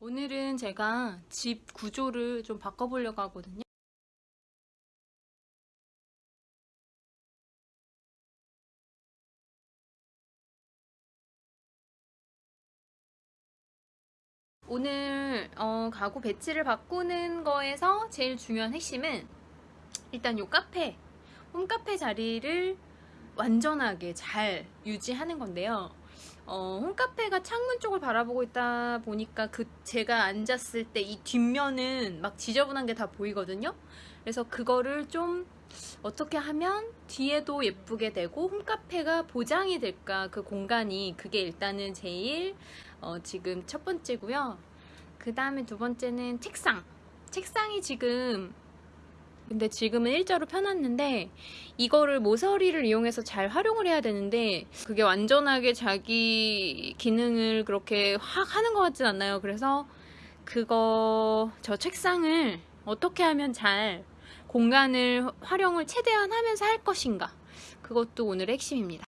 오늘은 제가 집 구조를 좀 바꿔보려고 하거든요. 오늘 어, 가구 배치를 바꾸는 거에서 제일 중요한 핵심은 일단 요 카페, 홈카페 자리를 완전하게 잘 유지하는 건데요. 어, 홈카페가 창문 쪽을 바라보고 있다 보니까 그 제가 앉았을 때 이 뒷면은 막 지저분한 게 다 보이거든요. 그래서 그거를 좀 어떻게 하면 뒤에도 예쁘게 되고 홈카페가 보장이 될까 그 공간이 그게 일단은 제일 어, 지금 첫 번째고요. 그 다음에 두 번째는 책상. 책상이 지금 근데 지금은 일자로 펴놨는데 이거를 모서리를 이용해서 잘 활용을 해야 되는데 그게 완전하게 자기 기능을 그렇게 확 하는 것 같진 않나요? 그래서 그거 저 책상을 어떻게 하면 잘 공간을 활용을 최대한 하면서 할 것인가 그것도 오늘의 핵심입니다.